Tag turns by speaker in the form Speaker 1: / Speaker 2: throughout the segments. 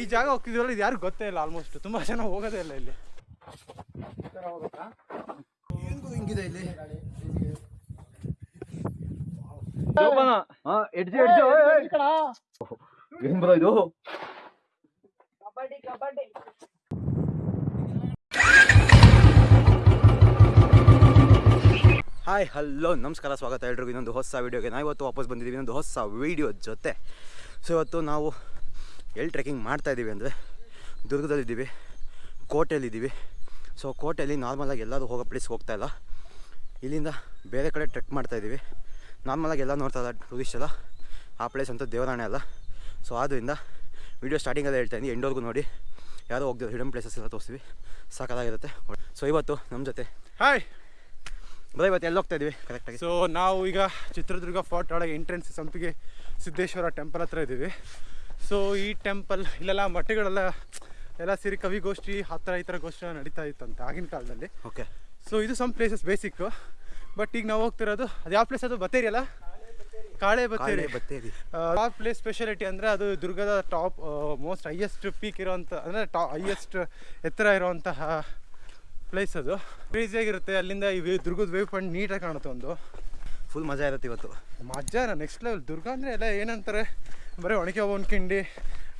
Speaker 1: ಈ ಜಾಗ ಹೋಗ್ತಿದ್ವಲ್ಲ ಇದು ಯಾರು ಗೊತ್ತೇ ಇಲ್ಲ ಆಲ್ಮೋಸ್ಟ್ ತುಂಬಾ ಜನ ಹೋಗೋದೇ ಇಲ್ಲ ಇಲ್ಲಿ.
Speaker 2: ಹಾಯ್ ಹಲೋ ನಮಸ್ಕಾರ, ಸ್ವಾಗತ ಎಲ್ರಿಗೂ. ಇನ್ನೊಂದು ಹೊಸ ವೀಡಿಯೋಗೆ ನಾವು ಇವತ್ತು ವಾಪಸ್ ಬಂದಿದ್ದೀವಿ. ಇನ್ನೊಂದು ಹೊಸ ವೀಡಿಯೋ ಜೊತೆ. ಸೊ ಇವತ್ತು ನಾವು ಎಲ್ಲಿ ಟ್ರೆಕ್ಕಿಂಗ್ ಮಾಡ್ತಾ ಇದ್ದೀವಿ ಅಂದರೆ ದುರ್ಗದಲ್ಲಿದ್ದೀವಿ ಕೋಟೆಯಲ್ಲಿದ್ದೀವಿ. ಸೊ ಕೋಟೆಯಲ್ಲಿ ನಾರ್ಮಲಾಗಿ ಎಲ್ಲರೂ ಹೋಗೋ ಪ್ಲೇಸ್ಗೆ ಹೋಗ್ತಾ ಇಲ್ಲ. ಇಲ್ಲಿಂದ ಬೇರೆ ಕಡೆ ಟ್ರೆಕ್ ಮಾಡ್ತಾ ಇದ್ದೀವಿ. ನಾರ್ಮಲಾಗಿ ಎಲ್ಲ ನೋಡ್ತಾ ಇಲ್ಲ ಟೂರಿಸ್ಟ್ ಎಲ್ಲ. ಆ ಪ್ಲೇಸ್ ಅಂತೂ ದೇವರಾಣೆ ಅಲ್ಲ. ಸೊ ಆದ್ದರಿಂದ ವಿಡಿಯೋ ಸ್ಟಾರ್ಟಿಂಗಲ್ಲೇ ಹೇಳ್ತಾ ಇದ್ದೀನಿ. ಎಂಡೋರ್ಗು ನೋಡಿ. ಯಾರೋ ಹೋಗ್ದಿರೋ ಹಿಡನ್ ಪ್ಲೇಸಸ್ ಎಲ್ಲ ತೋರಿಸ್ತೀವಿ. ಸಾಕಾಗಿರುತ್ತೆ. ಸೊ ಇವತ್ತು ನಮ್ಮ ಜೊತೆ.
Speaker 1: ಹಾಯ್
Speaker 2: ಬರೀ ಇವತ್ತು ಎಲ್ಲಿ ಹೋಗ್ತಾ ಇದ್ದೀವಿ? ಕರೆಕ್ಟಾಗಿ
Speaker 1: ಸೊ ನಾವು ಈಗ ಚಿತ್ರದುರ್ಗ ಫೋರ್ಟ್ ಒಳಗೆ ಎಂಟ್ರೆನ್ಸ್ ಸಂಪಿಗೆ ಸಿದ್ದೇಶ್ವರ ಟೆಂಪಲ್ ಹತ್ರ ಇದ್ದೀವಿ. ಸೊ ಈ ಟೆಂಪಲ್ ಇಲ್ಲೆಲ್ಲ ಮಠಗಳೆಲ್ಲ ಎಲ್ಲ ಸೇರಿ ಕವಿಗೋಷ್ಠಿ ಆ ಥರ ಈ ಥರ ಗೋಷ್ಠಿ ಎಲ್ಲ ನಡೀತಾ ಇತ್ತಂತೆ ಆಗಿನ ಕಾಲದಲ್ಲಿ.
Speaker 2: ಓಕೆ
Speaker 1: ಸೊ ಇದು ಸಮ್ ಪ್ಲೇಸಸ್ ಬೇಸಿಕ್ ಬಟ್ ಈಗ ನಾವು ಹೋಗ್ತಿರೋದು ಅದು ಯಾವ ಪ್ಲೇಸ್ ಅದು? ಬತ್ತೇರಿ ಅಲ್ಲ? ಕಾಳೆ ಬತ್ತೇರಿ.
Speaker 2: ಬತ್ತೇರಿ.
Speaker 1: ಆ ಪ್ಲೇಸ್ ಸ್ಪೆಷಾಲಿಟಿ ಅಂದರೆ ಅದು ದುರ್ಗದ ಟಾಪ್ ಮೋಸ್ಟ್ ಹೈಯೆಸ್ಟ್ ಪೀಕ್ ಇರೋವಂಥ ಅಂದರೆ ಟಾ ಹೈಯೆಸ್ಟ್ ಎತ್ತರ ಇರುವಂತಹ ಪ್ಲೇಸ್ ಅದು. ಕ್ರೇಜಿಯಾಗಿರುತ್ತೆ ಅಲ್ಲಿಂದ ಈ ವೇವ್ ದುರ್ಗದ ವೇವ್ ಪಾಯಿಂಟ್ ನೀಟಾಗಿ ಕಾಣುತ್ತೆ ಒಂದು.
Speaker 2: ಫುಲ್ ಮಜಾ ಇರುತ್ತೆ ಇವತ್ತು.
Speaker 1: ಮಜಾ ನೆಕ್ಸ್ಟ್ ಲೆವೆಲ್ ದುರ್ಗ ಅಂದರೆ ಎಲ್ಲ ಏನಂತಾರೆ? ಬರೀ ಒಣಕೆ ಒಂದು ಕಿಂಡಿ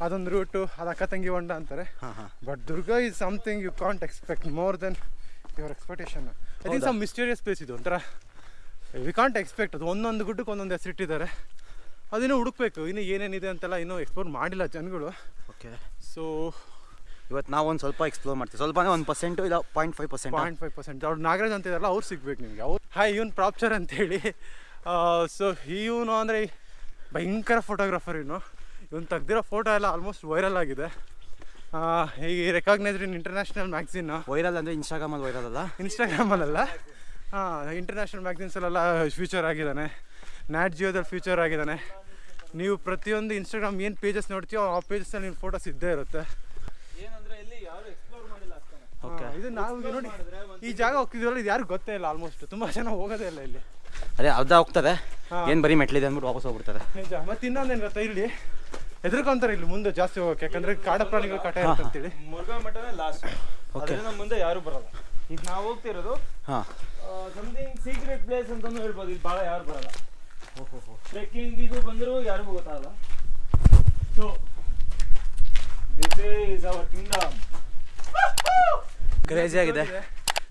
Speaker 1: ಅದೊಂದು ರೂಟು ಅದು ಅಕ್ಕ ತಂಗಿ ಹೊಂಡ ಅಂತಾರೆ. But Durga is something you can't expect more than your expectation I think some mysterious place ಇದು ಒಂಥರ ವಿ ಕಾಂಟ್ ಎಕ್ಸ್ಪೆಕ್ಟ್ ಅದು. ಒಂದೊಂದು ಗುಡ್ಡಕ್ಕೆ ಒಂದೊಂದು ಹೆಸರಿಟ್ಟಿದ್ದಾರೆ ಅದಿನ್ನೂ ಹುಡುಕ್ಬೇಕು. ಇನ್ನೂ ಏನೇನಿದೆ ಅಂತೆಲ್ಲ ಇನ್ನೂ ಎಕ್ಸ್ಪ್ಲೋರ್ ಮಾಡಿಲ್ಲ ಜನಗಳು.
Speaker 2: ಓಕೆ
Speaker 1: ಸೊ
Speaker 2: ಇವತ್ತು ನಾವು ಒಂದು ಸ್ವಲ್ಪ ಎಕ್ಸ್ಪ್ಲೋರ್ ಮಾಡ್ತೀವಿ. ಸ್ವಲ್ಪ ಒಂದು ಪರ್ಸೆಂಟು ಇಲ್ಲ point five percent
Speaker 1: point five percent ಅವ್ರು ನಾಗರಾಜ್ ಅಂತ ಇದಾರಲ್ಲ ಅವ್ರು ಸಿಗ್ಬೇಕು ನಿಮಗೆ. ಅವ್ರು ಹಾಯ್ ಇವನು ಪ್ರಾಪ್ಚರ್ ಅಂತೇಳಿ. ಸೊ ಇವನು ಅಂದರೆ ಭಯಂಕರ ಫೋಟೋಗ್ರಾಫರ್ ಇವನು. ಇವನು ತೆಗ್ದಿರೋ ಫೋಟೋ ಎಲ್ಲ ಆಲ್ಮೋಸ್ಟ್ ವೈರಲ್ ಆಗಿದೆ. ಆ, ಈ recognised in international magazine
Speaker 2: viral ಅಂದರೆ ಇನ್ಸ್ಟಾಗ್ರಾಮಲ್ಲಿ ವೈರಲ್ ಅಲ್ಲ?
Speaker 1: ಇನ್ಸ್ಟಾಗ್ರಾಮಲ್ಲ ಹಾಂ ಇಂಟರ್ನ್ಯಾಷನಲ್ ಮ್ಯಾಗ್ಝಿನ್ಸಲ್ಲೆಲ್ಲ ಫ್ಯೂಚರ್ ಆಗಿದ್ದಾನೆ. ನ್ಯಾಟ್ ಜಿಯೋದಲ್ಲಿ ಫ್ಯೂಚರ್ ಆಗಿದ್ದಾನೆ. ನೀವು ಪ್ರತಿಯೊಂದು ಇನ್ಸ್ಟಾಗ್ರಾಮ್ ಏನು ಪೇಜಸ್ ನೋಡ್ತೀವೋ ಆ ಪೇಜಸ್ನಲ್ಲಿ ನಿಮ್ಮ ಫೋಟೋಸ್ ಇದ್ದೇ ಇರುತ್ತೆ.
Speaker 2: ಓಕೆ
Speaker 1: ಇದು ನಾವು ನೋಡಿ ಈ ಜಾಗ ಹೋಗ್ತಿದ್ರಲ್ಲ ಇದು ಯಾರು ಗೊತ್ತೇ ಇಲ್ಲ ಆಲ್ಮೋಸ್ಟ್ ತುಂಬಾ ಜನ ಹೋಗೋದೇ ಇಲ್ಲ ಇಲ್ಲಿ.
Speaker 2: ಅದೇ ಅರ್ಧ ಹೋಗ್ತದೆ. ಏನು ಬರೀ ಮೆಟ್ಲಿದೆ ಅಂದ್ಬಿಟ್ಟು ವಾಪಸ್ ಹೋಗ್ಬಿಡ್ತಾರೆ
Speaker 1: ನಿಜ. ಮತ್ತೆ ಇನ್ನೊಂದೇನು ಗೊತ್ತಾ ಇಲ್ಲಿ? ಹೆದರ್ಕೊಂತಾರೆ ಇಲ್ಲಿ ಮುಂದೆ ಜಾಸ್ತಿ ಹೋಗಕ್ಕೆ. ಯಾಕಂದ್ರೆ ಕಾಡ ಪ್ರಾಣಿಗಳು ಕಾಟ ಇರುತ್ತೆ ಅಂತೇಳಿ
Speaker 3: ಮುರುಘಾ ಮಠನೇ ಲಾಸ್ಟ್. ಅದರಿಂದ ಮುಂದೆ ಯಾರು ಬರಲ್ಲ. ಈಗ ನಾವು ಹೋಗ್ತಿರೋದು
Speaker 2: ಹಾಂ.
Speaker 3: ಸಮಥಿಂಗ್ ಸೀಕ್ರೆಟ್ ಪ್ಲೇಸ್ ಅಂತಲೂ ಹೇಳ್ಬೋದು. ಇದು ಭಾಳ ಯಾರು ಬರಲ್ಲ. ಟ್ರೆಕ್ಕಿಂಗ್ ಇದು ಬಂದರೂ ಯಾರಿಗೂ ಗೊತ್ತಾಗಲ್ಲ. So this is our kingdom
Speaker 2: crazy ಆಗಿದೆ.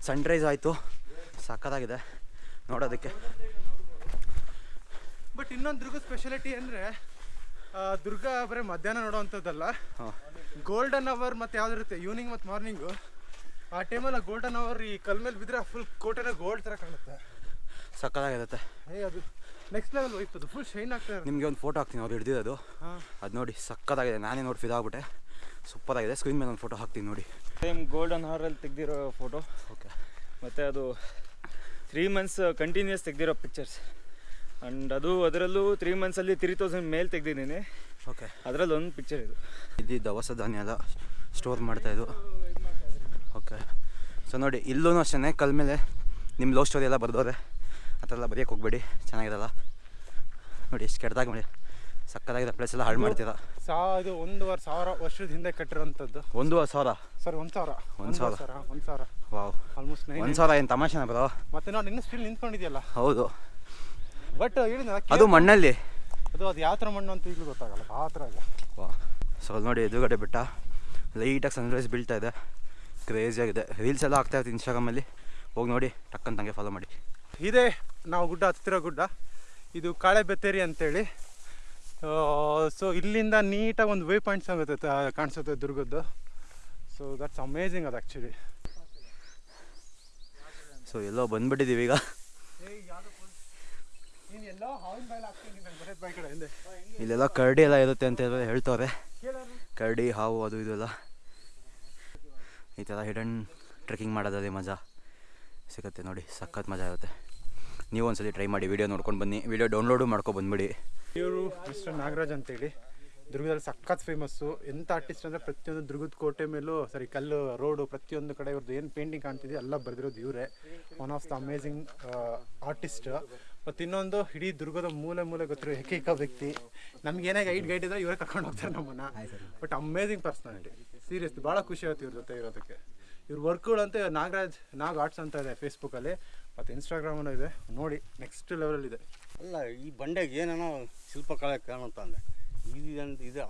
Speaker 2: ಸನ್ರೈಸ್ ಆಯಿತು. ಸಕ್ಕತ್ತಾಗಿದೆ ನೋಡೋದಕ್ಕೆ
Speaker 1: ಬಟ್ ಇನ್ನೊಂದು ದುರ್ಗ ಸ್ಪೆಷಾಲಿಟಿ ಅಂದರೆ ದುರ್ಗ ಬರೀ ಮಧ್ಯಾಹ್ನ ನೋಡೋವಂಥದ್ದಲ್ಲ.
Speaker 2: ಹಾಂ.
Speaker 1: ಗೋಲ್ಡನ್ ಅವರ್ ಮತ್ತು ಯಾವ್ದು ಇರುತ್ತೆ? ಈವ್ನಿಂಗ್ ಮತ್ತು ಮಾರ್ನಿಂಗು ಆ ಟೈಮಲ್ಲಿ ಗೋಲ್ಡನ್ ಅವರ್ ಈ ಕಲ್ ಮೇಲೆ ಬಿದ್ದರೆ ಫುಲ್ ಕೋಟೆನ ಗೋಲ್ಡ್ ಥರ ಕಾಣುತ್ತೆ.
Speaker 2: ಸಕ್ಕದಾಗಿರುತ್ತೆ
Speaker 1: ಏ ಅದು ನೆಕ್ಸ್ಟ್ ಲೆವೆಲ್ ಅದು. ಫುಲ್ ಶೈನ್ ಆಗ್ತದೆ
Speaker 2: ನಿಮಗೆ ಒಂದು ಫೋಟೋ ಹಾಕ್ತೀನಿ ಅವ್ರು ಹಿಡ್ದಿದೆ
Speaker 1: ಅದು
Speaker 2: ಅದು ನೋಡಿ ಸಕ್ಕತ್ತಾಗಿದೆ. ನಾನೇ ನೋಡಿ ಫಿದಾಗ್ಬಿಟ್ಟೆ ಸೂಪರಾಗಿದೆ. ಸ್ಕ್ರೀನ್ ಮೇಲೆ ಒಂದು ಫೋಟೋ ಹಾಕ್ತೀನಿ ನೋಡಿ.
Speaker 3: ಸೇಮ್ ಗೋಲ್ಡನ್ ಹಾರಲ್ಲಿ ತೆಗ್ದಿರೋ ಫೋಟೋ
Speaker 2: ಓಕೆ
Speaker 3: ಮತ್ತು ಅದು ತ್ರೀ ಮಂತ್ಸ್ ಕಂಟಿನ್ಯೂಸ್ ತೆಗೆದಿರೋ ಪಿಕ್ಚರ್ಸ್ ಆ್ಯಂಡ್ ಅದು ಅದರಲ್ಲೂ ತ್ರೀ ಮಂತ್ಸಲ್ಲಿ ತ್ರೀ ತೌಸಂಡ್ ಮೇಲೆ ತೆಗೆದಿದ್ದೀನಿ.
Speaker 2: ಓಕೆ
Speaker 3: ಅದರಲ್ಲಿ ಒಂದು ಪಿಕ್ಚರ್ ಇದು.
Speaker 2: ಇದು ದವಸ ಧಾನ್ಯ ಎಲ್ಲ ಸ್ಟೋರ್ ಮಾಡ್ತಾಯಿದ್ದು ಓಕೆ ಸೊ ನೋಡಿ ಇಲ್ಲೂ ಅಷ್ಟೇ ಕಲ್ ಮೇಲೆ ನಿಮ್ಮ ಲವ್ ಸ್ಟೋರಿ ಎಲ್ಲ ಬರೆದೋರೆ ಆ ಥರ ಎಲ್ಲ ಬರೆಯೋಕೆ ಹೋಗ್ಬೇಡಿ. ಚೆನ್ನಾಗಿರಲ್ಲ. ನೋಡಿ ಎಷ್ಟು ಕೆಟ್ಟದಾಗ ಮಾಡಿ. ಸಕ್ಕತ್ತಾಗಿದೆ ಪ್ಲೇಸ್ ಎಲ್ಲ ಹಾಳು ಮಾಡ್ತಿದ್ದ
Speaker 1: ಸಾ ಇದು ಒಂದೂವರೆ ಸಾವಿರ ವರ್ಷದ ಹಿಂದೆ ಕಟ್ಟಿರೋಂಥದ್ದು
Speaker 2: ಒಂದೂವರೆ ಸಾವಿರ?
Speaker 1: ಸರ್ ಒಂದು ಸಾವಿರ.
Speaker 2: ಒಂದ್ ಸಾವಿರ.
Speaker 1: ಒಂದ್ ಸಾವಿರ.
Speaker 2: ವಾವ್.
Speaker 1: ಆಲ್ಮೋಸ್ಟ್
Speaker 2: ಒಂದು ಸಾವಿರ ಏನು ತಮಾಷೆನ ಬರೋ
Speaker 1: ಮತ್ತೆ ನೋಡಿ ಇನ್ನೂ ಸ್ಟಿಲ್ ನಿಂತ್ಕೊಂಡಿದ್ಯಲ್ಲ?
Speaker 2: ಹೌದು.
Speaker 1: ಬಟ್ ಹೇಳಿದ
Speaker 2: ಅದು ಮಣ್ಣಲ್ಲಿ?
Speaker 1: ಅದು ಅದು ಯಾವ ಥರ ಮಣ್ಣು ಅಂತ ಈಗಲೂ ಗೊತ್ತಾಗಲ್ಲ ಆ ಥರ ಇಲ್ಲ
Speaker 2: ವಾ ಸೊ ಅಲ್ಲಿ ನೋಡಿ ಎದುರುಗಡೆ ಬೆಟ್ಟ. ಲೈಟಾಗಿ ಸನ್ರೈಸ್ ಬೀಳ್ತಾ ಇದೆ. ಕ್ರೇಜಿ ಆಗಿದೆ. ರೀಲ್ಸ್ ಎಲ್ಲ ಆಗ್ತಾ ಇರುತ್ತೆ ಇನ್ಸ್ಟಾಗ್ರಾಮಲ್ಲಿ ಹೋಗಿ ನೋಡಿ ಟಕ್ಕಂತಂಗೆ ಫಾಲೋ ಮಾಡಿ.
Speaker 1: ಇದೇ ನಾವು ಗುಡ್ಡ ಹತ್ತಿರೋ ಗುಡ್ಡ. ಇದು ಕಾಳೆ ಬೆತ್ತೇರಿ ಅಂತೇಳಿ. ಸೊ ಇಲ್ಲಿಂದ ನೀಟಾಗಿ ಒಂದು ವೇ ಪಾಯಿಂಟ್ಸ್ ಆಗುತ್ತೆ ಕಾಣಿಸುತ್ತೆ ದುರ್ಗದ್ದು. ಸೊ ದಟ್ಸ್ ಅಮೇಝಿಂಗ್ ಅದು ಆ್ಯಕ್ಚುಲಿ
Speaker 2: ಸೊ ಎಲ್ಲೋ ಬಂದ್ಬಿಟ್ಟಿದ್ದೀವಿ ಈಗ. ಇಲ್ಲೆಲ್ಲ ಕರಡಿ ಎಲ್ಲ ಇರುತ್ತೆ ಅಂತ ಹೇಳಿ ಹೇಳ್ತವ್ರೆ. ಕರಡಿ ಹಾವು ಅದು ಇದು ಎಲ್ಲ. ಈ ಥರ ಹಿಡನ್ ಟ್ರೆಕ್ಕಿಂಗ್ ಮಾಡೋದಲ್ಲಿ ಮಜಾ. ಸಿಗುತ್ತೆ ನೋಡಿ ಸಖತ್ ಮಜಾ ಇರುತ್ತೆ ನೀವು ಒಂದ್ಸಲಿ ಟ್ರೈ ಮಾಡಿ ವಿಡಿಯೋ ನೋಡ್ಕೊಂಡು ಬನ್ನಿ. ವಿಡಿಯೋ ಡೌನ್ಲೋಡು ಮಾಡ್ಕೊ ಬಂದ್ಬಿಡಿ.
Speaker 1: ಇವರು ಮಿಸ್ಟರ್ ನಾಗರಾಜ್ ಅಂತೇಳಿ. ದುರ್ಗದಲ್ಲಿ ಸಖತ್ ಫೇಮಸ್ಸು ಎಂಥ ಆರ್ಟಿಸ್ಟ್ ಅಂದರೆ ಪ್ರತಿಯೊಂದು ದುರ್ಗದ ಕೋಟೆ ಮೇಲೂ ಸರಿ ಕಲ್ಲು, ರೋಡು, ಪ್ರತಿಯೊಂದು ಕಡೆ ಇವ್ರದ್ದು ಏನು ಪೇಂಟಿಂಗ್ ಕಾಣ್ತಿದೆ ಎಲ್ಲ ಬರೆದಿರೋದು ಇವರೇ. One of the amazing artist ಮತ್ತು ಇನ್ನೊಂದು ಇಡೀ ದುರ್ಗದ ಮೂಲೆ ಮೂಲೆ ಗೊತ್ತಿರೋ ಏಕೈಕ ವ್ಯಕ್ತಿ. ನಮ್ಗೆ ಏನೇ ಗೈಡ್ ಗೈಡ್ ಇದ್ರೆ ಇವರೇ ಕರ್ಕೊಂಡು ಹೋಗ್ತಾರೆ ನಮ್ಮನ್ನ. ಬಟ್ ಅಮೇಝಿಂಗ್ ಪರ್ಸ್ನಾಲಿಟಿ ಸೀರಿಯಸ್ ಭಾಳ ಖುಷಿ ಆಯ್ತು ಇವ್ರ ಜೊತೆ ಇರೋದಕ್ಕೆ. ಇವ್ರ ವರ್ಕ್ಗಳಂತೆ ನಾಗರಾಜ್ ನಾಗ್ ಆರ್ಟ್ಸ್ ಅಂತ ಇದೆ ಫೇಸ್ಬುಕ್ಕಲ್ಲಿ ಮತ್ತು ಇನ್ಸ್ಟಾಗ್ರಾಮಲ್ಲೂ ಇದೆ. ನೋಡಿ ನೆಕ್ಸ್ಟ್ ಲೆವೆಲಲ್ಲಿದೆ
Speaker 4: ಅಲ್ಲ ಈ ಬಂಡೆಗೆ ಏನೇನೋ ಶಿಲ್ಪಕಲೆ ಕಾಣುತ್ತ ಅಂದೆ ಇದು ಅಂತ ಇದು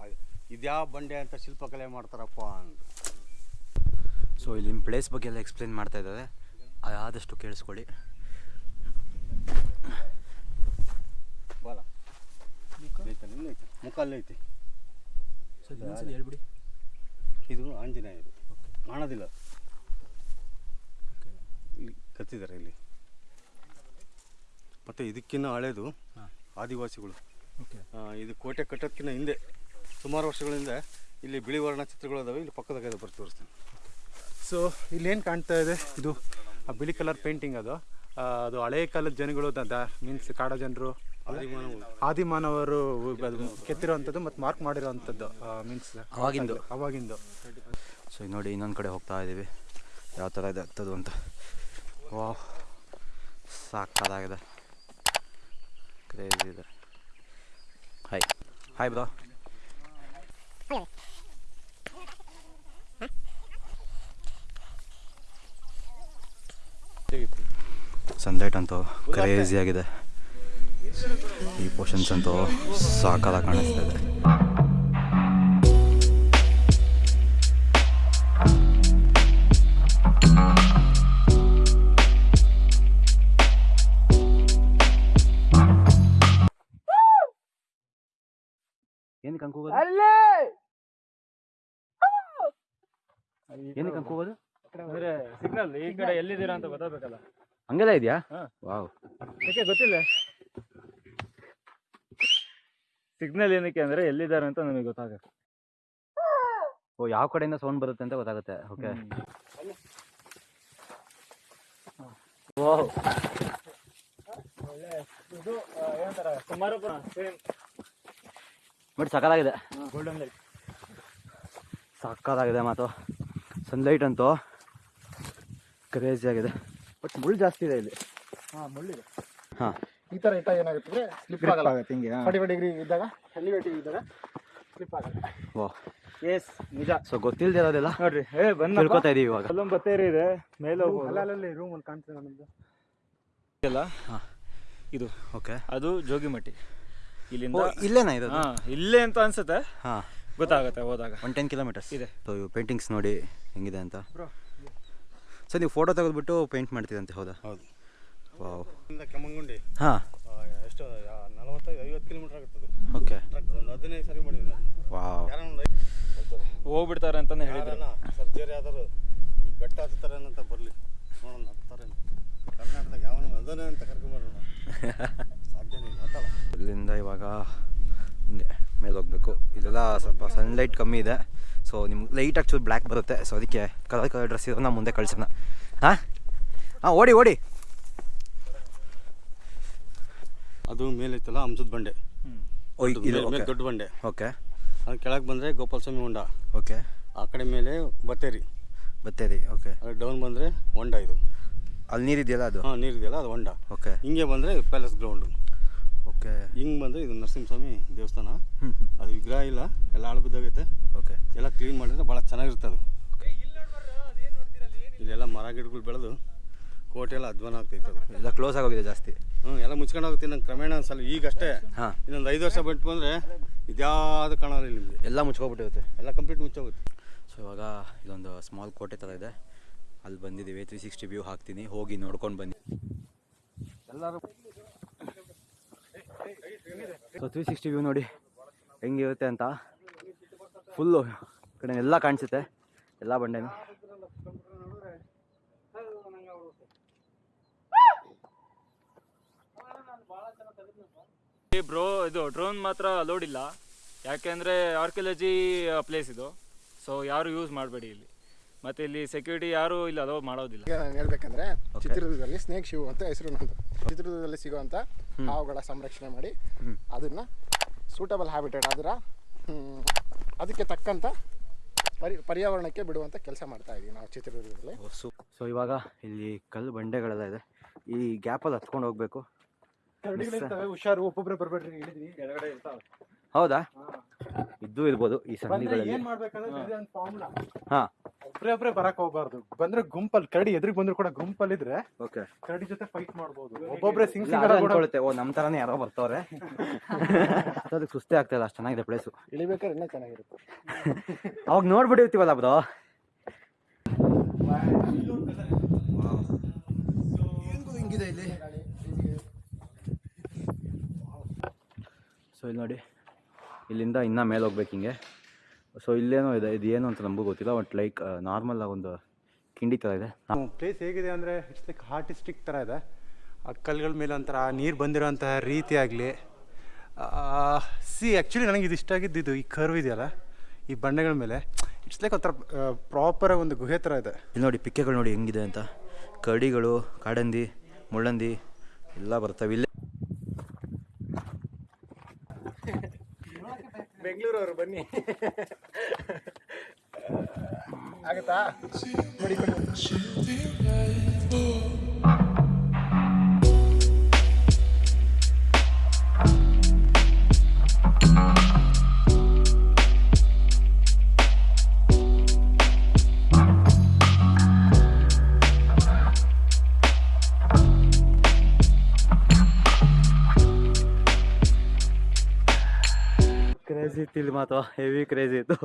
Speaker 4: ಇದ್ಯಾವ ಬಂಡೆ ಅಂತ ಶಿಲ್ಪಕಲೆ ಮಾಡ್ತಾರಪ್ಪ ಅಂತ
Speaker 2: ಸೊ ಇಲ್ಲಿ ಪ್ಲೇಸ್ ಬಗ್ಗೆ ಎಲ್ಲ ಎಕ್ಸ್ಪ್ಲೇನ್ ಮಾಡ್ತಾ ಇದ್ದಾರೆ. ಆದಷ್ಟು ಕೇಳಿಸ್ಕೊಳ್ಳಿ.
Speaker 4: ಬರ. ಐತೆ. ಐತಿ
Speaker 2: ಹೇಳ್ಬಿಡಿ.
Speaker 4: ಇದು ಆಂಜನೇಯ ಇದು ಕಾಣೋದಿಲ್ಲ. ಇಲ್ಲಿ ಕತ್ತಿದ್ದಾರೆ ಇಲ್ಲಿ. ಮತ್ತು ಇದಕ್ಕಿಂತ ಹಳೇದು ಆದಿವಾಸಿಗಳು. ಆ, ಇದು ಕೋಟೆ ಕಟ್ಟೋದಕ್ಕಿಂತ ಹಿಂದೆ ಸುಮಾರು ವರ್ಷಗಳ ಹಿಂದೆ ಇಲ್ಲಿ ಬಿಳಿ ವರ್ಣ ಚಿತ್ರಗಳು ಅದಾವೆ ಇಲ್ಲಿ ಪಕ್ಕದಾಗ ಇದೆ ಬರ್ತಿ ತೋರಿಸ್ತೀನಿ.
Speaker 1: ಸೊ ಇಲ್ಲೇನು ಕಾಣ್ತಾ ಇದೆ? ಇದು ಆ ಬಿಳಿ ಕಲರ್ ಪೇಂಟಿಂಗ್ ಅದು. ಆ, ಅದು ಹಳೆಯ ಕಾಲದ ಜನಗಳು ಮೀನ್ಸ್ ಕಾಡ ಜನರು
Speaker 4: ಆದಿಮಾನವರು.
Speaker 1: ಕೆತ್ತಿರುವಂಥದ್ದು ಮತ್ತು ಮಾರ್ಕ್ ಮಾಡಿರೋವಂಥದ್ದು ಮೀನ್ಸ್
Speaker 2: ಅವಾಗಿಂದು.
Speaker 1: ಅವಾಗಿಂದು.
Speaker 2: ಸೊ ಈಗ ನೋಡಿ ಇನ್ನೊಂದು ಕಡೆ ಹೋಗ್ತಾ ಇದ್ದೀವಿ ಯಾವ ಥರ ಇದೆ ಹತ್ತದು ಅಂತ. ವಾ ಸಾಕಾಗಿದೆ ಕ್ರೇಜಿ ಇದೆ. ಹಾಯ್ ಹಾಯ್ ಬ್ರೋ ಸನ್ಲೈಟ್ ಅಂತೂ ಕ್ರೇಜಿ ಆಗಿದೆ. ಈ ಪೋರ್ಷನ್ಸ್ ಅಂತೂ ಸಾಕಾಲ ಕಾಣಿಸ್ತಾ ಇದೆ. ಏನಕ್ಕೆ ಹಂಗೆ ಹೋಗೋದು? ಏನಕ್ಕೆ
Speaker 3: ಅಂದ್ರೆ ಸಿಗ್ನಲ್ ಈ ಕಡೆ ಎಲ್ಲಿದ್ದೀರಾ ಅಂತ ಗೊತ್ತಾಗಬೇಕಲ್ಲ.
Speaker 2: ಹಂಗೆಲ್ಲ ಇದೆಯಾ?
Speaker 3: ಹಾ.
Speaker 2: ವಾವ್.
Speaker 3: ಯಾಕೆ ಗೊತ್ತಿಲ್ಲ. ಸಿಗ್ನಲ್ ಏನಕ್ಕೆ ಅಂದ್ರೆ ಎಲ್ಲಿದ್ದಾರೆ ಅಂತ ನಮಗೆ ಗೊತ್ತಾಗುತ್ತೆ.
Speaker 2: ಓ ಯಾವ ಕಡೆಯಿಂದ ಸೌಂಡ್ ಬರುತ್ತೆ ಅಂತ ಗೊತ್ತಾಗುತ್ತೆ. ಓಕೆ.
Speaker 3: ಇದು ಏನಂತಾರ ಕುಮಾರಪ್ಪ ಸೇಮ್
Speaker 2: ಬಟ್ ಸಕ್ಕದಾಗಿದೆ
Speaker 3: ಗೋಲ್ಡನ್ ಲೈಟ್
Speaker 2: ಸಕ್ಕತ್ತಾಗಿದೆ ಮಾತು. ಸನ್ಲೈಟ್ ಅಂತೂ ಕ್ರೇಜಿ ಆಗಿದೆ. ಬಟ್ ಮುಳ್ಳು ಜಾಸ್ತಿ ಇದೆ ಇಲ್ಲಿ.
Speaker 3: ಹಾಂ ಮುಳ್ಳಿದೆ
Speaker 2: ಹಾಂ.
Speaker 1: ಈ ಥರ ಇಟ್ಟ ಏನಾಗುತ್ತೆ ಸ್ಲಿಪ್ ಆಗಲ್ಲ.
Speaker 2: ಹಿಂಗೆ
Speaker 1: ಫಾರ್ಟಿ ಫೈವ್ ಡಿಗ್ರಿ ಇದ್ದಾಗ ಎಲಿವೇಟಿವ್ ಇದ್ದಾಗ ಸ್ಲಿಪ್ ಆಗಲ್ಲ.
Speaker 2: ಓ
Speaker 3: ಎಸ್ ನಿಜ.
Speaker 2: ಸೊ ಗೊತ್ತಿಲ್ಲದೆ ಇರೋದಿಲ್ಲ?
Speaker 3: ನೋಡ್ರಿ ಏ ಬಂದು
Speaker 2: ತಿಳ್ಕೊತಾ ಇದೀವಿ ಇವಾಗ.
Speaker 3: ಅಲ್ಲೊಂದು ಬತ್ತೇರಿ ಇದೆ ಮೇಲೆ ಹೋಗ್ಬೋದು.
Speaker 1: ಅಲ್ಲಲ್ಲಿ ರೂಮ್ ಅಲ್ಲಿ ಕಾಣ್ತದೆ ನಮ್ಮದು
Speaker 3: ಅಲ್ಲ
Speaker 2: ಹಾ.
Speaker 3: ಇದು.
Speaker 2: ಓಕೆ
Speaker 3: ಅದು ಜೋಗಿಮಟ್ಟಿ. ಇಲ್ಲಿಂದ
Speaker 2: ಇಲ್ಲೇನಾ ಇದು
Speaker 3: ಹಾ ಇಲ್ಲೇ ಅಂತ ಅನ್ಸುತ್ತೆ.
Speaker 2: ಹಾಂ.
Speaker 3: ಗೊತ್ತಾಗುತ್ತೆ ಹೋದಾಗ.
Speaker 2: ಒನ್ ಟೆನ್ ಕಿಲೋಮೀಟರ್ಸ್
Speaker 3: ಇದೆ.
Speaker 2: ಸೊ ಇವು ಪೇಂಟಿಂಗ್ಸ್ ನೋಡಿ ಹೆಂಗಿದೆ ಅಂತ. ಸೊ ನೀವು ಫೋಟೋ ತೆಗೆದ್ಬಿಟ್ಟು ಪೇಂಟ್ ಮಾಡ್ತೀರಂತೆ ಹೌದಾ?
Speaker 4: ಹೌದು.
Speaker 2: ವಾವ್
Speaker 4: ಇಂದ ಕೆಮ್ಮಂಗುಂಡಿ.
Speaker 2: ಹಾಂ.
Speaker 4: ಎಷ್ಟು ನಲವತ್ತೈದು ಐವತ್ತು ಕಿಲೋಮೀಟರ್ ಆಗುತ್ತದೆ
Speaker 2: ಓಕೆ
Speaker 4: ಟ್ರಕ್ ಒಂದು ಹದಿನೈದು ಸರಿ ಮಾಡಿದ್ವಿ ನಾವು
Speaker 2: ವಾವ್.
Speaker 3: ಹೋಗ್ಬಿಡ್ತಾರೆ ಅಂತಲೇ ಹೇಳಿದ್ರು.
Speaker 4: ಸರ್ಜರಿ ಆದರೂ ಬೆಟ್ಟ ಬೆಟ್ಟ ಹತ್ತಾರೇನಂತ ಬರಲಿ. ನೋಡೋಣ ಹತ್ತಾರೇನು ಕರ್ನಾಟಕದಾಗ ಯಾವನ ಅದನ್ನೇ ಅಂತ ಕರ್ಕೊಂಬರೋಣ ಸಾಧ್ಯನೇ ಇಲ್ಲ
Speaker 2: ಇಲ್ಲಿಂದ ಇವಾಗ ಮೇಲೆ ಹೋಗ್ಬೇಕು ಇಲ್ಲೆಲ್ಲ ಸ್ವಲ್ಪ ಸನ್ಲೈಟ್ ಕಮ್ಮಿ ಇದೆ. ಸೊ ನಿಮ್ಗೆ ಲೈಟ್ ಚೂರು ಬ್ಲ್ಯಾಕ್ ಬರುತ್ತೆ. ಸೊ ಅದಕ್ಕೆ ಕಲರ್ ಕಲರ್ ಡ್ರೆಸ್ ಇರೋನ್ನ ಮುಂದೆ ಕಳ್ಸೋಣ. ಹಾಂ? ಹಾಂ ಓಡಿ ಓಡಿ.
Speaker 4: ಅದು ಮೇಲೈತಲ್ಲ ಹಂಸದ ಬಂಡೆ. ದೊಡ್ಡ- ಮೇಲೆ- ಮೇಲೆ ಬಂಡೆ.
Speaker 2: ಓಕೆ
Speaker 4: ಅದು ಕೆಳಗೆ ಬಂದರೆ ಗೋಪಾಲ ಸ್ವಾಮಿ ಹೊಂಡ.
Speaker 2: ಓಕೆ
Speaker 4: ಆ ಕಡೆ ಮೇಲೆ ಬತ್ತೇರಿ.
Speaker 2: ಬತ್ತೇರಿ ಓಕೆ
Speaker 4: ಅದು ಡೌನ್ ಬಂದರೆ ಹೊಂಡ ಇದು.
Speaker 2: ಅಲ್ಲಿ ನೀರಿದೆಯಲ್ಲ ಅದು?
Speaker 4: ಹಾಂ ನೀರಿದೆಯಲ್ಲ ಅದು ಹೊಂಡ.
Speaker 2: ಓಕೆ
Speaker 4: ಹಿಂಗೆ ಬಂದರೆ ಪ್ಯಾಲೇಸ್ ಗ್ರೌಂಡು
Speaker 2: ಓಕೆ
Speaker 4: ಹಿಂಗೆ ಬಂದರೆ ಇದು ನರಸಿಂಹಸ್ವಾಮಿ ದೇವಸ್ಥಾನ. ಅದು ವಿಗ್ರಹ ಇಲ್ಲ ಎಲ್ಲ ಆಳು ಬಿದ್ದಾಗೈತೆ.
Speaker 2: ಓಕೆ
Speaker 4: ಎಲ್ಲ ಕ್ಲೀನ್ ಮಾಡಿದ್ರೆ ಭಾಳ ಚೆನ್ನಾಗಿರುತ್ತೆ ಅದು. ಇಲ್ಲೆಲ್ಲ ಮರ ಗಿಡಗಳು ಬೆಳೆದು ಕೋಟೆ ಎಲ್ಲ ಅಧ್ವಾನ ಆಗ್ತೈತೆ ಅದು.
Speaker 2: ಎಲ್ಲ ಕ್ಲೋಸ್ ಆಗೋಗಿದೆ ಜಾಸ್ತಿ.
Speaker 4: ಹ್ಞೂ ಎಲ್ಲ ಮುಚ್ಕೊಂಡು ಹೋಗುತ್ತೆ ನಂಗೆ ಕ್ರಮೇಣ ಅನ್ಸಲ್ಲ ಈಗಷ್ಟೇ
Speaker 2: ಹಾಂ.
Speaker 4: ಇನ್ನೊಂದು ಐದು ವರ್ಷ ಬಿಟ್ಟು ಬಂದರೆ ಇದ್ಯಾವುದು ಕಾಣಲ್ಲ ಇಲ್ಲಿ ನಿಮಗೆ.
Speaker 2: ಎಲ್ಲ ಮುಚ್ಕೊಬಿಟ್ಟಿರುತ್ತೆ.
Speaker 4: ಎಲ್ಲ ಕಂಪ್ಲೀಟ್ ಮುಚ್ಚೋಗುತ್ತೆ.
Speaker 2: ಇವಾಗ ಇದೊಂದು ಸ್ಮಾಲ್ ಕೋಟೆ ಥರ ಇದೆ. ಅಲ್ಲಿ ಬಂದಿದ್ದೀವಿ ತ್ರೀ ಸಿಕ್ಸ್ಟಿ ವ್ಯೂ ಹಾಕ್ತೀನಿ. ಹೋಗಿ ನೋಡ್ಕೊಂಡು ಬನ್ನಿ.
Speaker 4: ಎಲ್ಲರೂ
Speaker 2: ಸೊ ತ್ರೀ ಸಿಕ್ಸ್ಟಿ ವ್ಯೂ ನೋಡಿ ಹೆಂಗಿರುತ್ತೆ ಅಂತ. ಫುಲ್ಲು ಕಡೆ ಎಲ್ಲ ಕಾಣಿಸುತ್ತೆ. ಎಲ್ಲ ಬಂಡೆನೂ.
Speaker 3: ಬ್ರೋ ಇದು ಡ್ರೋನ್ ಮಾತ್ರ ಅಲೋಡ್ ಇಲ್ಲ. ಯಾಕೆಂದ್ರೆ ಆರ್ಕಿಯಾಲಜಿ ಪ್ಲೇಸ್ ಇದು. ಸೊ ಯಾರು ಯೂಸ್ ಮಾಡಬೇಡಿ ಇಲ್ಲಿ. ಮತ್ತೆ ಇಲ್ಲಿ ಸೆಕ್ಯೂರಿಟಿ ಯಾರು ಇಲ್ಲಿ ಅಲೋ ಮಾಡೋದಿಲ್ಲ.
Speaker 5: ಈಗ ನಾನು ಹೇಳ್ಬೇಕಂದ್ರೆ. ಚಿತ್ರದುರ್ಗದಲ್ಲಿ ಸ್ನೇಕ್ ಶಿವ್ ಅಂತ ಹೆಸರು ನಂದು ಚಿತ್ರದುರ್ಗದಲ್ಲಿ ಸಿಗುವಂತ ಹಾವುಗಳ ಸಂರಕ್ಷಣೆ ಮಾಡಿ ಅದನ್ನ ಸೂಟಬಲ್ ಹ್ಯಾಬಿಟೇಟ್ ಅದರ ಅದಕ್ಕೆ ತಕ್ಕಂತ ಪರಿ ಪರ್ಯಾವರಣಕ್ಕೆ ಬಿಡುವಂಥ ಕೆಲಸ ಮಾಡ್ತಾ ಇದ್ದೀವಿ ನಾವು ಚಿತ್ರದುರ್ಗದಲ್ಲಿ.
Speaker 2: ಸೊ ಇವಾಗ ಇಲ್ಲಿ ಕಲ್ಲು ಬಂಡೆಗಳೆಲ್ಲ ಇದೆ. ಈ ಗ್ಯಾಪಲ್ಲಿ ಹತ್ಕೊಂಡು ಹೋಗ್ಬೇಕು.
Speaker 1: ಹುಷಾರು ಒಬ್ಬೊಬ್ಬರೇ ಬರ್ಬೇಡ್ರಿ ಹೇಳಿದ್ವಿ
Speaker 3: ಕೆಳಗಡೆ ಇರ್ತಾವೆ.
Speaker 2: ಹೌದಾ? ಇದ್ದು ಇರ್ಬೋದು ಈ ಸಂಧಿಗಳಲ್ಲಿ
Speaker 1: ಏನ್ ಮಾಡ್ಬೇಕಂದ್ರೆ
Speaker 2: ಹಾ.
Speaker 1: ಒಬ್ರೇ ಒಬ್ರೇ ಬರಕ್ ಹೋಗ್ಬಾರ್ದು. ಬಂದ್ರೆ ಗುಂಪಲ್ಲಿ ಕರಡಿ ಎದುರಿಗೆ ಬಂದ್ರು ಕೂಡ ಗುಂಪಲ್ಲಿ ಇದ್ರೆ
Speaker 2: ಓಕೆ.
Speaker 1: ಕರಡಿ ಜೊತೆ ಫೈಟ್ ಮಾಡ್ಬೋದು. ಒಬ್ಬೊಬ್ರೆ ಸಿಂಗ್
Speaker 2: ಅದೇ ಅನ್ಕೊಳುತ್ತೆ. ಓ ನಮ್ಮ ಥರನೇ ಯಾರೋ ಬರ್ತಾವ್ರೆ. ಅದಕ್ಕೆ ಸುಸ್ತೇ ಆಗ್ತಾ ಇಲ್ಲ ಅಷ್ಟು ಚೆನ್ನಾಗಿದೆ ಪ್ಲೇಸು
Speaker 5: ಇಳಿಬೇಕಾದ್ರೆ ಇನ್ನೂ ಚೆನ್ನಾಗಿರುತ್ತೆ.
Speaker 2: ಅವಾಗ ನೋಡ್ಬಿಟ್ಟಿರ್ತೀವಲ್ಲ ಬ್ರೋ. ಹಿಂಗಿದೆ ಇಲ್ಲಿ? ಸೊ ಇಲ್ಲಿ ನೋಡಿ. ಇಲ್ಲಿಂದ ಇನ್ನೂ ಮೇಲೆ ಹೋಗ್ಬೇಕು ಹಿಂಗೆ. ಸೊ ಇಲ್ಲೇನೋ ಇದೆ ಇದು ಏನು ಅಂತ ನಮಗೂ ಗೊತ್ತಿಲ್ಲ ಬಟ್ ಲೈಕ್ ನಾರ್ಮಲ್ ಒಂದು ಕಿಂಡಿ ಥರ ಇದೆ.
Speaker 1: ಪ್ಲೇಸ್ ಹೇಗಿದೆ ಅಂದರೆ ಇಟ್ಸ್ ಲೈಕ್ ಆರ್ಟಿಸ್ಟಿಕ್ ಥರ ಇದೆ. ಆ ಕಲ್ಗಳ ಮೇಲೆ ಒಂಥರ ನೀರು ರೀತಿ ಆಗಲಿ. ಸಿ ಆ್ಯಕ್ಚುಲಿ ನನಗೆ ಇದು ಇಷ್ಟ ಆಗಿದ್ದು ಈ ಕರ್ವ್ ಇದೆಯಲ್ಲ ಈ ಬಂಡೆಗಳ ಮೇಲೆ. ಇಟ್ಸ್ ಲೈಕ್ ಒಂಥರ ಪ್ರಾಪರ್ ಒಂದು ಗುಹೆ ಥರ ಇದೆ.
Speaker 2: ಇಲ್ಲಿ ನೋಡಿ ಪಿಕ್ಕೆಗಳು ನೋಡಿ ಹೆಂಗಿದೆ ಅಂತ. ಕಡಿಗಳು ಕಾಡಂದಿ ಮುಳ್ಳಂದಿ ಎಲ್ಲ ಬರ್ತವೆ ಇಲ್ಲೇ
Speaker 5: ಬೆಂಗಳೂರವರು ಬನ್ನಿ. ಆಗುತ್ತಾ? ನೋಡಿ
Speaker 2: ಕ್ರೇಜಿ ಇತ್ತು ಇಲ್ಲಿ ಮಾತ್ರ ಹೆವಿ ಕ್ರೇಜಿ ಇತ್ತು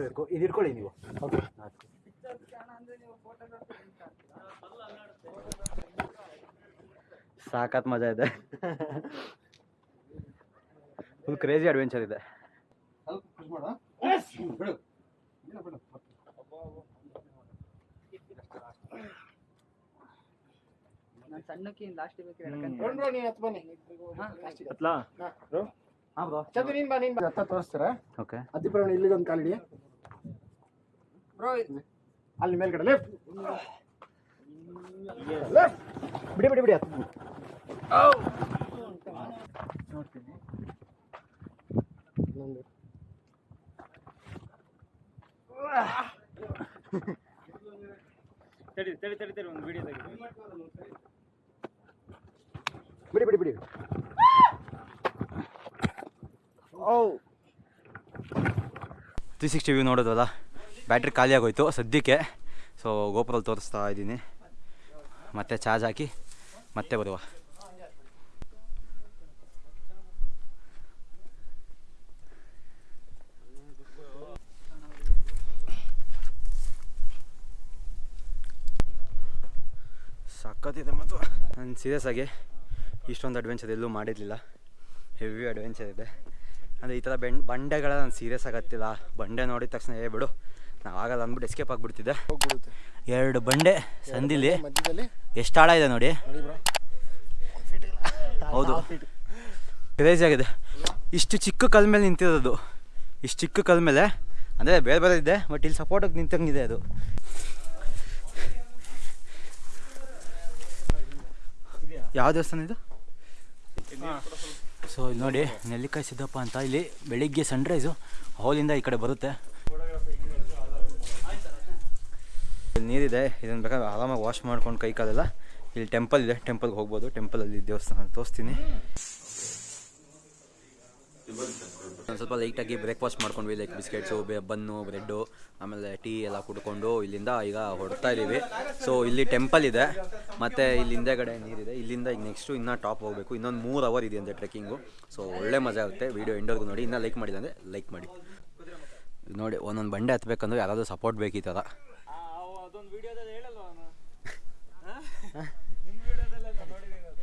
Speaker 2: ಇದು. ಇಟ್ಕೊಳ್ಳಿ ನೀವು ಸಾಕತ್ ಮಜಾ ಇದೆ. ಫುಲ್ ಕ್ರೇಜಿ ಅಡ್ವೆಂಚರ್ ಇದೆ
Speaker 6: ನಾನು ಸಣ್ಣಕ್ಕೆ ಲಾಸ್ಟ್ ಬೇಕು
Speaker 3: ಅತ್ಲಾ?
Speaker 2: ಹಾಂ. ಬ್ರೋ.
Speaker 5: ಚಂದ್ರ ನೀನ್ ಬಾ ನೀನ್ ಬಾ. ಹತ್ತ ತೋರಿಸ್ತೀರಾ?
Speaker 2: ಓಕೆ.
Speaker 5: ಅತಿಪ್ರವಣ ಇಲ್ಲಿಗೆ ಒಂದು ಕಾಲಿಡಿ. ಬ್ರೋ ಅಲ್ಲಿ ಮೇಲ್ಗಡೆ ಲೆಫ್ಟ್ ಲೆಫ್ಟ್ ಬಿಡಿ ಬಿಡಿ ಬಿಡಿ ಹತ್ತು ಇನ್ನೊಂದು
Speaker 3: ತಡಿ ತಡಿ ತಡಿ ತಡಿ ಒಂದು ವಿಡಿಯೋ ತೆಗಿ
Speaker 5: ಬಿಡಿ ಬಿಡಿ ಬಿಡಿ.
Speaker 2: ತ್ರೀ ಸಿಕ್ಸ್ಟಿ ವ್ಯೂ ನೋಡೋದಲ್ಲ ಬ್ಯಾಟ್ರಿ ಖಾಲಿ ಆಗೋಯ್ತು ಸದ್ಯಕ್ಕೆ. ಸೊ ಗೋಪುರಲ್ಲಿ ತೋರಿಸ್ತಾ ಇದ್ದೀನಿ. ಮತ್ತೆ ಚಾರ್ಜ್ ಹಾಕಿ ಮತ್ತೆ ಬರುವ. ಸಖತ್ತಿದೆ ಮತ್ತು ನಾನು ಸೀರಿಯಸ್ ಆಗಿ ಇಷ್ಟೊಂದು ಅಡ್ವೆಂಚರ್ ಎಲ್ಲೂ ಮಾಡಿರಲಿಲ್ಲ. ಹೆವಿ ಅಡ್ವೆಂಚರ್ ಇದೆ. ಅಂದರೆ ಈ ಥರ ಬೆಂಡ್ ಬಂಡೆಗಳ ನಾನು ಸೀರಿಯಸ್ ಆಗತ್ತಿಲ್ಲ ಬಂಡೆ ನೋಡಿದ ತಕ್ಷಣ ಏ ಬಿಡು ನಾವು ಆಗಲ್ಲ ಅಂದ್ಬಿಟ್ಟು ಎಸ್ಕೇಪ್ ಆಗಿಬಿಡ್ತಿದ್ದೆ. ಎರಡು ಬಂಡೆ ಸಂದಿಲಿ ಎಷ್ಟು ಆಳ ಇದೆ ನೋಡಿ. ಹೌದು. ಕ್ರೇಜಿ ಆಗಿದೆ. ಇಷ್ಟು ಚಿಕ್ಕ ಕಲ್ ಮೇಲೆ ನಿಂತಿರೋದು. ಇಷ್ಟು ಚಿಕ್ಕ ಕಲ್ ಮೇಲೆ ಅಂದರೆ ಬೇರೆ ಬೇರೆ ಇದೆ ಬಟ್ ಇಲ್ಲಿ ಸಪೋರ್ಟಾಗಿ ನಿಂತಂಗಿದೆ ಅದು. ಯಾವ ದೇವಸ್ಥಾನ ಇದು? ಸೊ ಇಲ್ಲಿ ನೋಡಿ, ನೆಲ್ಲಿಕಾಯಿ ಸಿದ್ದಪ್ಪ ಅಂತ ಇಲ್ಲಿ ಬೆಳಿಗ್ಗೆ ಸನ್ರೈಸು ಹಾಲಿಂದ ಈ ಕಡೆ ಬರುತ್ತೆ. ಇಲ್ಲಿ ನೀರಿದೆ, ಇದನ್ನು ಬೇಕಾದ್ರೆ ಆರಾಮಾಗಿ ವಾಶ್ ಮಾಡ್ಕೊಂಡು ಕೈ ಕಾಲೆಲ್ಲ. ಇಲ್ಲಿ ಟೆಂಪಲ್ ಇದೆ ಟೆಂಪಲ್ಗೆ ಹೋಗ್ಬೋದು ಟೆಂಪಲಲ್ಲಿ ದೇವಸ್ಥಾನ ತೋರಿಸ್ತೀನಿ. ಒಂದು ಸ್ವಲ್ಪ ಲೈಟಾಗಿ ಬ್ರೇಕ್ಫಾಸ್ಟ್ ಮಾಡ್ಕೊಂಡ್ವಿ ಲೈಕ್ ಬಿಸ್ಕೆಟ್ಸು ಬನ್ನು ಬ್ರೆಡ್ಡು ಆಮೇಲೆ ಟೀ ಎಲ್ಲ ಕುಡ್ಕೊಂಡು ಇಲ್ಲಿಂದ ಈಗ ಹೊಡ್ತಾ ಇದ್ದೀವಿ ಸೊ ಇಲ್ಲಿ ಟೆಂಪಲ್ ಇದೆ ಮತ್ತು ಇಲ್ಲಿ ಹಿಂದೆಗಡೆ ನೀರಿದೆ ಇಲ್ಲಿಂದ ಈಗ ನೆಕ್ಸ್ಟು ಇನ್ನೂ ಟಾಪ್ ಹೋಗಬೇಕು. ಇನ್ನೊಂದು ಮೂರು ಅವರ್ ಇದೆ ಅಂತೆ ಟ್ರೆಕ್ಕಿಂಗು ಸೊ ಒಳ್ಳೆ ಮಜಾ ಆಗುತ್ತೆ. ವೀಡಿಯೋ ಎಂಡೋರ್ಗು ನೋಡಿ ಇನ್ನೂ ಲೈಕ್ ಮಾಡಿಲ್ಲ ಅಂದರೆ ಲೈಕ್ ಮಾಡಿ. ನೋಡಿ ಒಂದೊಂದು ಬಂಡೆ ಹತ್ಬೇಕಂದ್ರೆ ಯಾರಾದರೂ ಸಪೋರ್ಟ್ ಬೇಕು ಈ ಥರ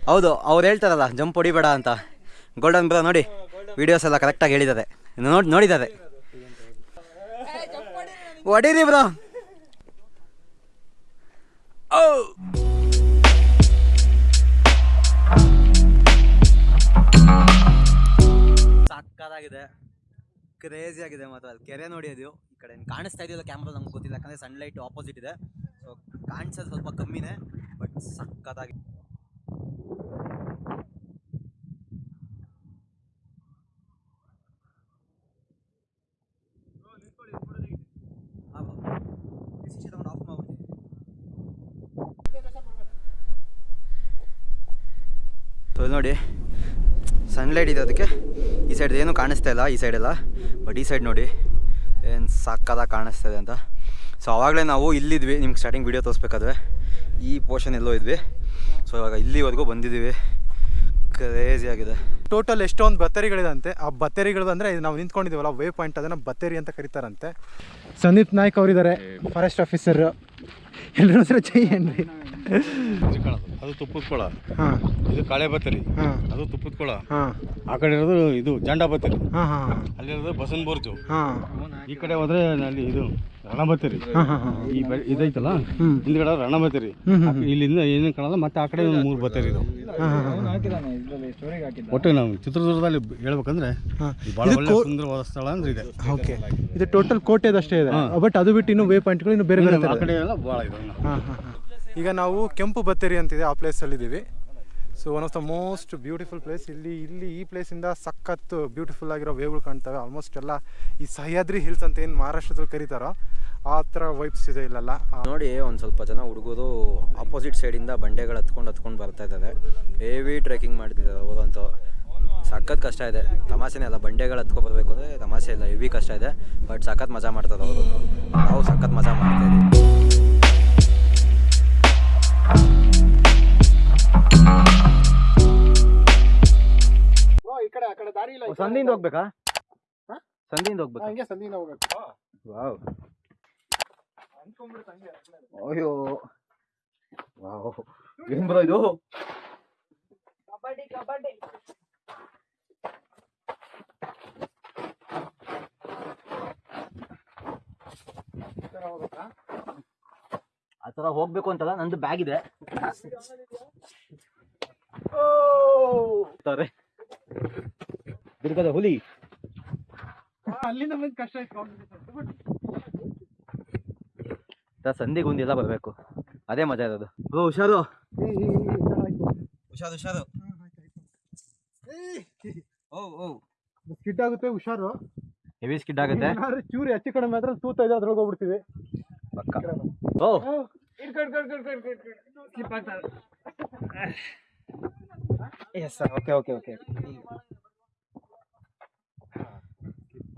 Speaker 2: ಹೌದು ಅವ್ರು ಹೇಳ್ತಾರಲ್ಲ ಜಂಪ್ ಹೊಡಿಬೇಡ ಅಂತ. ಗೋಲ್ಡನ್ ಬ್ರೋ ನೋಡಿ. ವಿಡಿಯೋಸ್ ಎಲ್ಲ ಕರೆಕ್ಟಾಗಿ ಹೇಳಿದ್ದಾರೆ. ನೋಡಿ, ನೋಡಿದ್ದಾರೆ. ಹೊಡೀರಿ ಬ್ರೋ ಓ ಸಕ್ಕತ್ತಾಗಿದೆ ಕ್ರೇಜಿ ಆಗಿದೆ ಮಾತ್ರ. ಅಲ್ಲಿ ಕೆರೆ ನೋಡಿ ಅದು. ಈ ಕಡೆ ಕಾಣಿಸ್ತಾ ಇದೆಯಲ್ಲ ಕ್ಯಾಮ್ರಾ ನಮ್ಗೆ ಗೊತ್ತಿಲ್ಲ. ಯಾಕಂದರೆ ಸನ್ಲೈಟ್ ಆಪೋಸಿಟ್ ಇದೆ. ಸೊ ಕಾಣಿಸೋದು ಸ್ವಲ್ಪ ಕಮ್ಮಿನೇ ಬಟ್ ಸಖತ್ತಾಗಿ ಆಫ್ ಮಾಡ್ಬಿಡ್ತೀನಿ ಸೊ ಇಲ್ಲಿ ನೋಡಿ. ಸನ್ಲೈಟ್ ಇದೆ ಅದಕ್ಕೆ. ಈ ಸೈಡ್ ಏನು ಕಾಣಿಸ್ತಾ ಇಲ್ಲ, ಈ ಸೈಡೆಲ್ಲ ಬಟ್ ಈ ಸೈಡ್ ನೋಡಿ, ಏನು ಸಕ್ಕದಾಗಿ ಕಾಣಿಸ್ತಾ ಇದೆ ಅಂತ. ಸೊ ಆವಾಗಲೇ ನಾವು ಇಲ್ಲಿದ್ವಿ, ನಿಮ್ಗೆ ಸ್ಟಾರ್ಟಿಂಗ್ ವೀಡಿಯೋ ತೋರಿಸ್ಬೇಕಾದ್ರೆ. ಈ ಪೋರ್ಷನ್ ಎಲ್ಲೋ ಇದ್ವಿ. ಸೊ ಇವಾಗ ಇಲ್ಲಿವರೆಗೂ ಬಂದಿದ್ದೀವಿ. ಕ್ರೇಜಿ ಆಗಿದೆ.
Speaker 1: ಟೋಟಲ್ ಎಷ್ಟೊಂದು ಬತ್ತೇರಿಗಳಿದಂತೆ ಆ ಬತ್ತೇರಿಗಳು ಅಂದರೆ ನಾವು ನಿಂತ್ಕೊಂಡಿದ್ದೀವಲ್ಲ ವೇ ಪಾಯಿಂಟ್ ಅದನ್ನು ಬತ್ತೇರಿ ಅಂತ ಕರೀತಾರಂತೆ. ಸಂದೀಪ್ ನಾಯ್ಕ್ ಅವರಿದ್ದಾರೆ ಫಾರೆಸ್ಟ್ ಆಫೀಸರ್ ಎಲ್ಲರೂ ಹತ್ರ ಜೈ ಏನ್ರಿ?
Speaker 4: ಅದು ತುಪ್ಪದ ಕೊಳ. ಇದು ಕಾಳೆ ಬತ್ತರಿ. ಅದು ತುಪ್ಪದ ಕೊಳ. ಆ ಕಡೆ ಇರೋದು ಇದು ಜಂಡ ಬತ್ತರಿ.
Speaker 1: ಹಾಂ ಹಾಂ
Speaker 4: ಅಲ್ಲಿರೋದು ಬಸನ್ ಬೋರ್ಜು.
Speaker 1: ಹಾಂ.
Speaker 4: ಈ ಕಡೆ ಹೋದ್ರೆ ಅಲ್ಲಿ ಇದು ರಣ ಬತ್ತರಿ
Speaker 1: ಹಾಂ ಹಾಂ ಹಾಂ.
Speaker 4: ಈ ಬೆ- ಇದೈತಲ್ಲ. ಹಿಂದ್ಗಡೆ ರಣ ಬತ್ತರಿ
Speaker 1: ಹ್ಮ್, ಹ್ಮ್,
Speaker 4: ಇಲ್ಲಿಂದ ಏನೇನು ಕಾಣಲ್ಲ ಮತ್ತೆ ಆ ಕಡೆ ಒಂದು ಮೂರು ಬತ್ತರಿ ಇದಾವೆ
Speaker 3: ಹಾಕಿದ್ದ
Speaker 4: ಒಟ್ಟು ನಾವು ಚಿತ್ರದುರ್ಗದಲ್ಲಿ ಹೇಳ್ಬೇಕಂದ್ರೆ ಇದು ಬಹಳ ಒಳ್ಳೆ ಸುಂದರವಾದ ಸ್ಥಳ ಅಂದ್ರೆ ಇದೆ.
Speaker 1: ಓಕೆ. ಇದು ಟೋಟಲ್ ಕೋಟೆದಷ್ಟೇ ಇದೆ. ಬಟ್ ಅದು ಬಿಟ್ಟು ಇನ್ನು ವೇ ಪಾಯಿಂಟ್ಗಳು ಇನ್ನು ಬೇರೆ ಬೇರೆ ಥರ
Speaker 4: ಆ
Speaker 1: ಇದೆ.
Speaker 4: ಕಡೆ ಎಲ್ಲ ಭಾಳ ಇದೆ.
Speaker 1: ಹಾಂ ಹಾಂ ಹಾಂ. ಈಗ ನಾವು ಕೆಂಪು ಬತ್ತೇರಿ ಅಂತಿದೆ ಆ ಪ್ಲೇಸಲ್ಲಿದ್ದೀವಿ so one of the most beautiful place ಇಲ್ಲಿ ಇಲ್ಲಿ ಈ ಪ್ಲೇಸಿಂದ ಸಖತ್ತು ಬ್ಯೂಟಿಫುಲ್ ಆಗಿರೋ ವೇವ್ಗಳು ಕಾಣ್ತವೆ. ಆಲ್ಮೋಸ್ಟ್ ಎಲ್ಲ ಈ ಸಹ್ಯಾದ್ರಿ ಹಿಲ್ಸ್ ಅಂತ ಏನು ಮಹಾರಾಷ್ಟ್ರದಲ್ಲಿ ಕರೀತಾರೋ ಆ ಥರ ವೈಬ್ಸ್ ಇದೆ ಇಲ್ಲೆಲ್ಲ.
Speaker 2: ನೋಡಿ, ಒಂದು ಸ್ವಲ್ಪ ಜನ ಹುಡುಗರು ಅಪೋಸಿಟ್ ಸೈಡಿಂದ ಬಂಡೆಗಳು ಹತ್ಕೊಂಡು ಹತ್ಕೊಂಡು ಬರ್ತಾ ಇದ್ದಾರೆ. ಹೆವಿ ಟ್ರೆಕಿಂಗ್ ಮಾಡ್ತಿದ್ದಾರೆ ಅವರಂತೂ ಸಖತ್ ಕಷ್ಟ ಇದೆ. ತಮಾಷೆನೇ ಅಲ್ಲ, ಬಂಡೆಗಳು ಹತ್ಕೊ ಬರಬೇಕು ಅಂದರೆ ತಮಾಷೆ ಇಲ್ಲ ಹೆವಿ ಕಷ್ಟ ಇದೆ. ಬಟ್ ಸಖತ್ ಮಜಾ ಮಾಡ್ತದೆ ಅವರು. ನಾವು ಸಖತ್ ಮಜಾ ಮಾಡ್ತಾ ಇದ್ದೀವಿ.
Speaker 5: ಕಡೆ ಆ ಕಡೆ ದಾರಿ ಇಲ್ಲ ಈ ಕಡೆ.
Speaker 2: ಸಂಧಿಯಿಂದ ಹೋಗ್ಬೇಕಾ?
Speaker 5: ಹಾ?
Speaker 2: ಸಂಧಿಯಿಂದ
Speaker 5: ಹಾ,
Speaker 2: ಹೋಗ್ಬೇಕಾ?
Speaker 5: ಹಂಗೆ ಸಂಧಿಯಿಂದ ಹೋಗ್ಬೇಕು.
Speaker 2: ವಾವ್. ಅಯ್ಯೋ. ವಾವ್. ಏನ್ ಬರೋ ಇದು?
Speaker 6: ಕಬಡ್ಡಿ ಕಬಡ್ಡಿ.
Speaker 5: ಈ ತರ ಹೋಗ್ಬೇಕಾ?
Speaker 2: ಆ ಥರ ಹೋಗ್ಬೇಕು ಅಂತಲ್ಲ ನಂದು ಬ್ಯಾಗ್ ಇದೆ. ತಾರೆ. ದುರ್ಗದ ಹುಲಿ.
Speaker 1: ಅಲ್ಲಿಂದ ಬಂದು ಕಷ್ಟ ಇತ್ತು
Speaker 2: ತ ಸಂಧಿಗೆ ಒಂದೆಲ್ಲ ಬರಬೇಕು. ಅದೇ ಮಜಾ ಇರೋದು. ಓ ಹುಷಾರು. ಹುಷಾರು ಹುಷಾರು. ಓ ಓ.
Speaker 1: ಸ್ಕಿಡ್ ಆಗುತ್ತೆ ಹುಷಾರು.
Speaker 2: ಹೆವಿ ಸ್ಕಿಡ್ ಆಗುತ್ತೆ.
Speaker 1: ಏನಾದ್ರು ಚೂರಿ ಹೆಚ್ಚು ಕಡಿಮೆ ಆದ್ರೆ ತೂತ ಇದೆ ಅದ್ರೊಳಗೆ ಹೋಗ್ಬಿಡ್ತೀವಿ
Speaker 2: ಪಕ್ಕ. ಓ.
Speaker 3: ಸ್ಲಿಪ್ ಆಗ್ತಾರೆ
Speaker 2: yes sir okay okay okay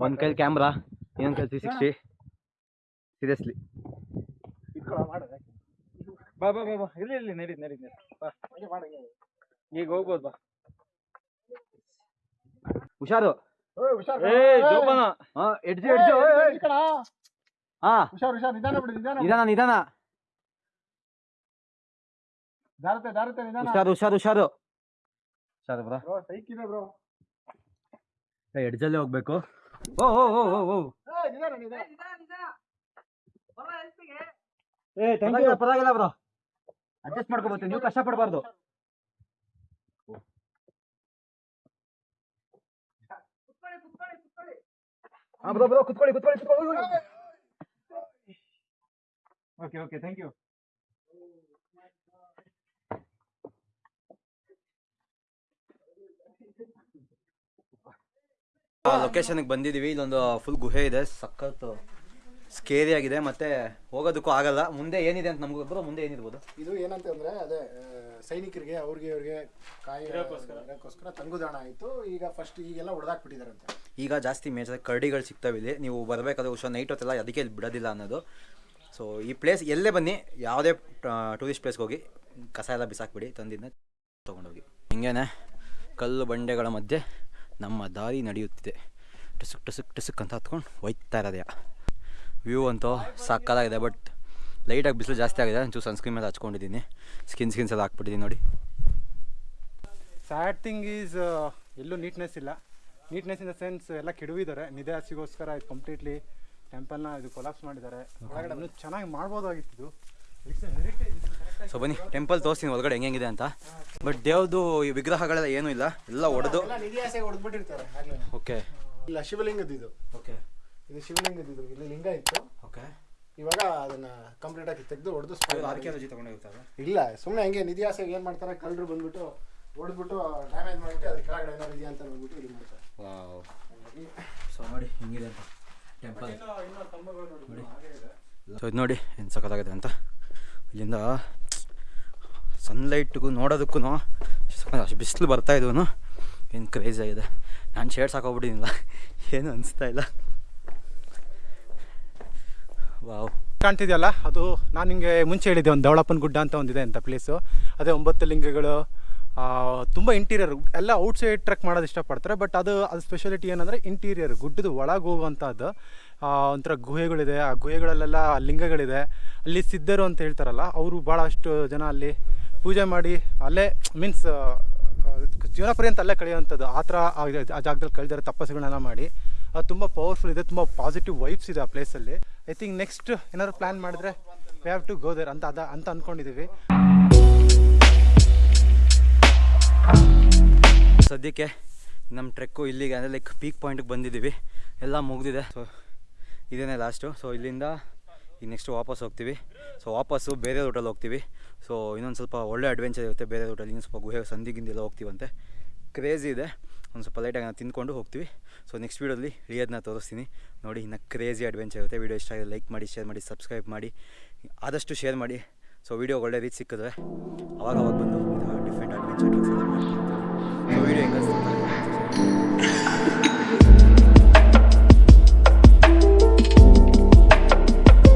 Speaker 2: ಒಂದು ಕೈಲಿ ಕ್ಯಾಮ್ರಾ ಇನ್ನೊಂದು ಕೈಲಿ ತ್ರೀ ಸಿಕ್ಸ್ಟಿ ಸೀರಿಯಸ್ಲಿ
Speaker 3: ಬಾ ಬಾ ಬಾ ಬಾ ಇರ್ಲಿ ಇಲ್ಲಿ ನಡೀರಿ ನಡೀರಿ ನಡೀರಿ ಬಾ ಈಗ ಹೋಗ್ಬೋದು ಬಾ
Speaker 2: ಹುಷಾರು
Speaker 5: ಓಯ್, ಹುಷಾರ್
Speaker 3: ಏ ಜೋಪಾನ
Speaker 2: ಹಾ ಎಡ್ಜು ಎಡ್ಜು
Speaker 5: ಈ ಕಡೆ
Speaker 2: ಹಾ
Speaker 5: ಹುಷಾರ್ ಹುಷಾರ್ ನಿಧಾನ ನಿಧಾನ
Speaker 2: ಹುಷಾರು ಹುಷಾರು ಹುಷಾರು ಹುಷಾರು ಬ್ರಾ
Speaker 5: ಬ್ರೋ ಸೈಕಿಲ್ ಬ್ರೋ
Speaker 2: ಎಡ್ಜಲ್ಲೇ ಹೋಗ್ಬೇಕು. ಓ ಓ ಓ ಓ ಓ.
Speaker 5: ಏ ನಿಧಾನ ನಿಧಾನ.
Speaker 6: ನಿಧಾನ ನಿಧಾನ. ಬರೋ ಹೆಲ್ಪಿಗೆ.
Speaker 2: ಏ ಪರವಾಗಿಲ್ಲ ಬ್ರೋ. ಅಡ್ಜಸ್ಟ್ ಮಾಡ್ಕೋಬೋದು ನೀವು ಕಷ್ಟ ಪಡಬಾರ್ದು. ಹಾ ಬ್ರೋ ಬ್ರೋ ಕುತ್ಕೊಳ್ಳಿ ಕುತ್ಕೊಳ್ಳಿ ಕುತ್ಕೊಳ್ಳಿ.
Speaker 3: ಓಕೆ ಓಕೆ ಥ್ಯಾಂಕ್ ಯು
Speaker 2: ಲೊಕೇಶನ್ಗೆ ಬಂದಿದ್ದೀವಿ. ಇಲ್ಲೊಂದು ಫುಲ್ ಗುಹೆ ಇದೆ. ಸಖತ್ ಸ್ಕೇರಿ ಆಗಿದೆ. ಮತ್ತೆ ಹೋಗೋದಕ್ಕೂ ಆಗಲ್ಲ. ಮುಂದೆ ಏನಿದೆ ಅಂತ ನಮ್ಗೆ ಗೊಬ್ಬರ ಮುಂದೆ ಏನಿರ್ಬೋದು?
Speaker 5: ಇದು ಏನಂತ ಅಂದ್ರೆ ಅದೇ ಸೈನಿಕರಿಗೆ ಅವ್ರಿಗೆ ಅವ್ರಿಗೆ ಕಾಯಿ ಇರೋಕ್ಕೋಸ್ಕರ. ತಂಗುದಾಣ ಆಯ್ತು. ಈಗ ಫಸ್ಟ್ ಈಗೆಲ್ಲ ಹೊಡೆದಾಕ್ಬಿಟ್ಟಿದಾರಂತೆ
Speaker 2: ಈಗ ಜಾಸ್ತಿ ಮೇಜರ್ ಕರಡಿಗಳು ಸಿಗ್ತಾವೆ ಇಲ್ಲಿ. ನೀವು ಬರಬೇಕಾದ್ರೆ ಹುಷಾರ್ ನೈಟ್ ಹೊತ್ತೆಲ್ಲ ಅದಕ್ಕೆ ಇಲ್ಲಿ ಬಿಡೋದಿಲ್ಲ ಅನ್ನೋದು. ಸೊ ಈ ಪ್ಲೇಸ್ ಎಲ್ಲೇ ಬನ್ನಿ. ಯಾವುದೇ ಟೂರಿಸ್ಟ್ ಪ್ಲೇಸ್ಗೆ ಹೋಗಿ ಕಸ ಎಲ್ಲ ಬಿಸಾಕ್ಬಿಡಿ. ತಂದಿದ್ದನ್ನ ತೊಗೊಂಡೋಗಿ. ಹಿಂಗೇನೆ ಕಲ್ಲು ಬಂಡೆಗಳ ಮಧ್ಯೆ ನಮ್ಮ ದಾರಿ ನಡೆಯುತ್ತಿದೆ. ಟುಸುಕ್ ಟುಸುಕ್ ಟಸುಕ್ ಅಂತ ಹತ್ಕೊಂಡು ಹೋಯ್ತಾ ಇರೋದೆಯ ವ್ಯೂ ಅಂತೂ ಸಾಕಾಗಿದೆ ಬಟ್ ಲೈಟಾಗಿ ಬಿಸಿಲು ಜಾಸ್ತಿ ಆಗಿದೆ. ಒಂಚೂರು ಸನ್ಸ್ಕ್ರೀನ್ ಮೇಲೆ ಹಚ್ಕೊಂಡಿದ್ದೀನಿ. ಸ್ಕಿನ್ ಸ್ಕಿನ್ಸ್ ಎಲ್ಲ ಹಾಕ್ಬಿಟ್ಟಿದ್ದೀನಿ ನೋಡಿ.
Speaker 1: ಸ್ಯಾಡ್ ಥಿಂಗ್ ಈಸ್ ಎಲ್ಲೂ ನೀಟ್ನೆಸ್ ಇಲ್ಲ. ನೀಟ್ನೆಸ್ ಇನ್ ದ ಸೆನ್ಸ್ ಎಲ್ಲ ಕೆಡವಿದ್ದಾರೆ. ನಿಧೆ ಹಸಿಗೋಸ್ಕರ ಇದು ಕಂಪ್ಲೀಟ್ಲಿ ಟೆಂಪಲ್ನ ಇದು ಕೊಲಾಪ್ಸ್ ಮಾಡಿದ್ದಾರೆ. ಚೆನ್ನಾಗಿ ಮಾಡ್ಬೋದಾಗಿತ್ತು
Speaker 2: ಸೊ ಬನ್ನಿ ಟೆಂಪಲ್ ತೋರಿಸ್ತೀನಿ ಒಳಗಡೆ ಹೆಂಗಿದೆ ಅಂತ. ಬಟ್ ದೇವ್ದು ಈ ವಿಗ್ರಹಗಳೆಲ್ಲ ಏನೂ ಇಲ್ಲ ಎಲ್ಲ ಒಡೆದು. ಓಕೆ
Speaker 5: ಇಲ್ಲ ಶಿವಲಿಂಗದ ಇದು
Speaker 2: ಓಕೆ
Speaker 5: ಇದು ಇಲ್ಲಿ ಲಿಂಗ ಇತ್ತು.
Speaker 2: ಓಕೆ
Speaker 5: ಇವಾಗ ಅದನ್ನ ಕಂಪ್ಲೀಟ್ ಆಗಿ ತೆಗೆದು
Speaker 2: ತೊಗೊಂಡೋಗ್ತಾರೆ
Speaker 5: ಇಲ್ಲ ಸುಮ್ಮನೆ ಹಂಗೆ ನಿಧಿ ಆಸೆಗೆ ಏನು ಮಾಡ್ತಾರೆ ಕಳ್ಳರು ಬಂದ್ಬಿಟ್ಟು ಹೊಡೆದ್ಬಿಟ್ಟು ಡ್ಯಾಮೇಜ್ ಮಾಡಿಬಿಟ್ಟು ಅದ್ರ ಕೆಳಗಡೆ ಏನಾರು ಇದೆಯಾ ಅಂತ ನೋಡ್ಬಿಟ್ಟು ಇದು ಮಾಡ್ತಾರೆ.
Speaker 2: ಸೊ ನೋಡಿ ಹಿಂಗಿದೆ ಅಂತ. ಟೆಂಪಲ್ ಸೊ ಇದು ನೋಡಿ ಏನು ಸಖತ್ತಾಗಿದೆ ಅಂತ. ಇಲ್ಲಿಂದ ಸನ್ಲೈಟ್ಗೂ ನೋಡೋದಕ್ಕೂ ಅಷ್ಟು ಬಿಸಿಲು ಬರ್ತಾ ಇದ್ವು ಏನು ಕ್ರೇಜ್ ಆಗಿದೆ. ನಾನು ಶೇಡ್ಸ್ ಹಾಕೋಬಿಟ್ಟಿನಿಲ್ಲ ಏನು ಅನಿಸ್ತಾ ಇಲ್ಲ. ವಾವ್.
Speaker 1: ಕಾಣ್ತಿದೆಯಲ್ಲ, ಅದು ನಾನು ನಿಮಗೆ ಮುಂಚೆ ಹೇಳಿದ್ದೆ, ಒಂದು ದವಳಪ್ಪನ ಗುಡ್ಡ ಅಂತ ಒಂದಿದೆ ಅಂತ ಪ್ಲೇಸು ಅದೇ ಒಂಬತ್ತು ಲಿಂಗಗಳು ತುಂಬ ಇಂಟೀರಿಯರ್ ಎಲ್ಲ ಔಟ್ಸೈಡ್ ಟ್ರಕ್ ಮಾಡೋದು ಇಷ್ಟಪಡ್ತಾರೆ ಬಟ್ ಅದು ಅದು ಸ್ಪೆಷಾಲಿಟಿ ಏನಂದರೆ ಇಂಟೀರಿಯರ್ ಗುಡ್ಡದ ಒಳಗೆ ಹೋಗುವಂಥದ್ದು ಒಂಥರ ಗುಹೆಗಳಿದೆ, ಆ ಗುಹೆಗಳಲ್ಲೆಲ್ಲ ಲಿಂಗಗಳಿದೆ. ಅಲ್ಲಿ ಸಿದ್ಧರು ಅಂತ ಹೇಳ್ತಾರಲ್ಲ, ಅವರು ಭಾಳಷ್ಟು ಜನ ಅಲ್ಲಿ ಪೂಜೆ ಮಾಡಿ ಅಲ್ಲೇ ಮೀನ್ಸ್ ಜೀವನ ಪರ್ಯಂತ ಅಲ್ಲೇ ಕಳೆಯುವಂಥದ್ದು. ಆ ಥರ ಆ ಜಾಗದಲ್ಲಿ ಕಳೆದಿರೋ ತಪಸ್ಸುಗಳನ್ನ ಮಾಡಿ ಅದು ತುಂಬ ಪವರ್ಫುಲ್ ಇದೆ, ತುಂಬ ಪಾಸಿಟಿವ್ ವೈಬ್ಸ್ ಇದೆ ಆ ಪ್ಲೇಸಲ್ಲಿ ಐ ಥಿಂಕ್ ನೆಕ್ಸ್ಟ್ ಏನಾದ್ರು ಪ್ಲ್ಯಾನ್ ಮಾಡಿದ್ರೆ we have to go there ಅಂತ, ಅದ, ಅಂತ ಅಂದ್ಕೊಂಡಿದ್ದೀವಿ
Speaker 2: ಸದ್ಯಕ್ಕೆ ನಮ್ಮ ಟ್ರೆಕ್ಕು ಇಲ್ಲಿಗೆ, ಅಂದರೆ ಲೈಕ್ ಪೀಕ್ ಪಾಯಿಂಟ್ಗೆ ಬಂದಿದ್ದೀವಿ. ಎಲ್ಲ ಮುಗಿದಿದೆ. ಸೊ ಇದೇನೇ ಲಾಸ್ಟು ಸೊ ಇಲ್ಲಿಂದ ಈಗ ನೆಕ್ಸ್ಟ್ ವಾಪಸ್ ಹೋಗ್ತೀವಿ. ಸೊ ವಾಪಸ್ಸು ಬೇರೆ ರೂಟಲ್ಲಿ ಹೋಗ್ತೀವಿ. ಸೊ ಇನ್ನೊಂದು ಸ್ವಲ್ಪ ಒಳ್ಳೆ ಅಡ್ವೆಂಚರ್ ಇರುತ್ತೆ ಬೇರೆ ರೂಟಲ್ಲಿ ಇನ್ನೊಂದು ಸ್ವಲ್ಪ ಗುಹೆ ಸಂದಿಗಿಂದೆಲ್ಲ ಹೋಗ್ತೀವಂತೆ. ಕ್ರೇಜಿ ಇದೆ. ಒಂದು ಸ್ವಲ್ಪ ಲೈಟಾಗಿ ನಾನು ತಿಂದ್ಕೊಂಡು ಹೋಗ್ತೀವಿ. ಸೊ ನೆಕ್ಸ್ಟ್ ವೀಡಿಯೋದಲ್ಲಿ ರಿಯದನ್ನ ತೋರಿಸ್ತೀನಿ. ನೋಡಿ, ಇನ್ನು ಕ್ರೇಜಿ ಅಡ್ವೆಂಚರ್ ಇರುತ್ತೆ. ವೀಡಿಯೋ ಇಷ್ಟ ಆಗಿದೆ ಲೈಕ್ ಮಾಡಿ ಶೇರ್ ಮಾಡಿ ಸಬ್ಸ್ಕ್ರೈಬ್ ಮಾಡಿ. ಆದಷ್ಟು ಶೇರ್ ಮಾಡಿ. ಸೊ ವೀಡಿಯೋ ಒಳ್ಳೆ ರೀತಿ ಸಿಕ್ಕಿದ್ರೆ ಅವಾಗ ಅವಾಗ ಬಂದು ಡಿಫ್ರೆಂಟ್ ಅಡ್ವೆಂಚರ್ ಟ್ರಿಕ್ಸ್ ಎಲ್ಲ ಮಾಡ್ತೀನಿ